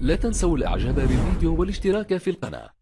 لا تنسوا الإعجاب بالفيديو والاشتراك في القناة.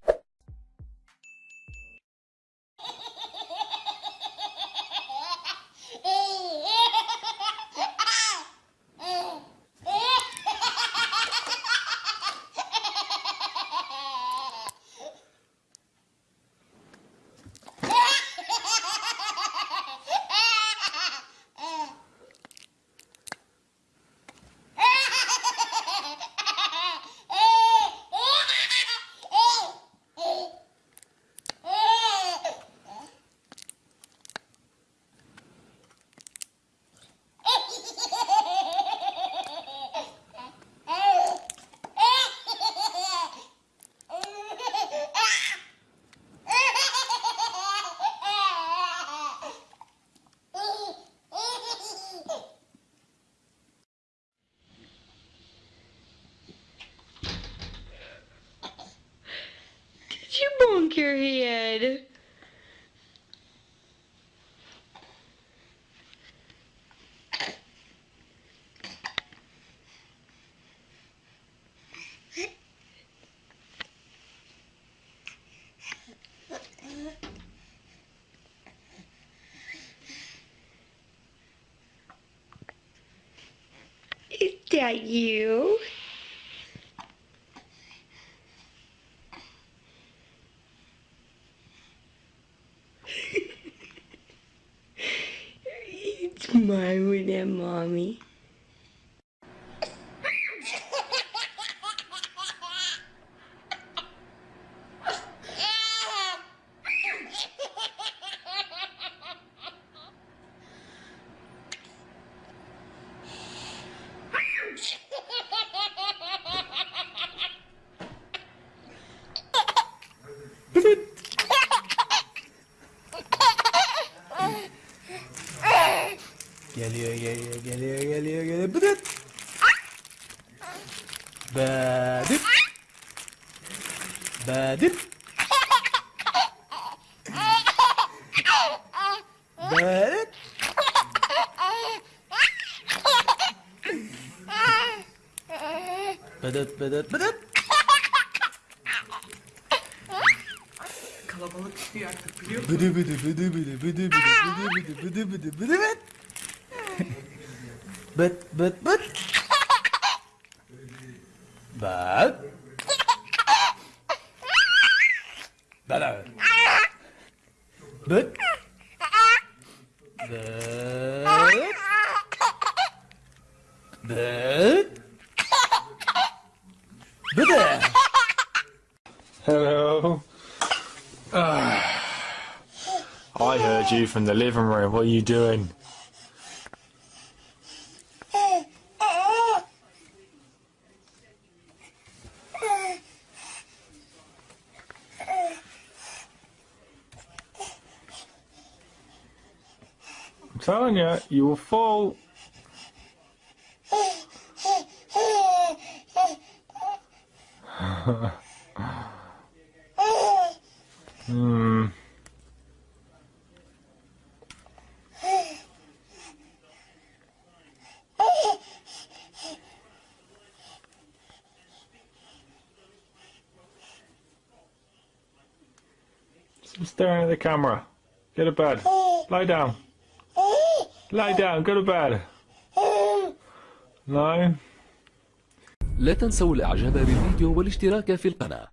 Is that you? Marvin and Mommy. Geliyor geliyor geliyor geliyor geliyor. Bıdıt. Badip. Badip. Badip. Bıdıt bıdıt bıdıt. Kalabalık çıkıyor artık biliyor musun? Bıdı bıdı bıdı bıdı bıdı bıdı bıdı bıdı bıdı bıdı bıdı but, but, but. But. But. Uh. But. But. But. But. Hello. Ah. I heard you from the living room. What are you doing? Telling you, you will fall. Hmm. Stop staring at the camera. Go to bed. Lie down. Lie down. Go to bed. No. لا تنسوا الإعجاب بالفيديو والاشتراك في القناة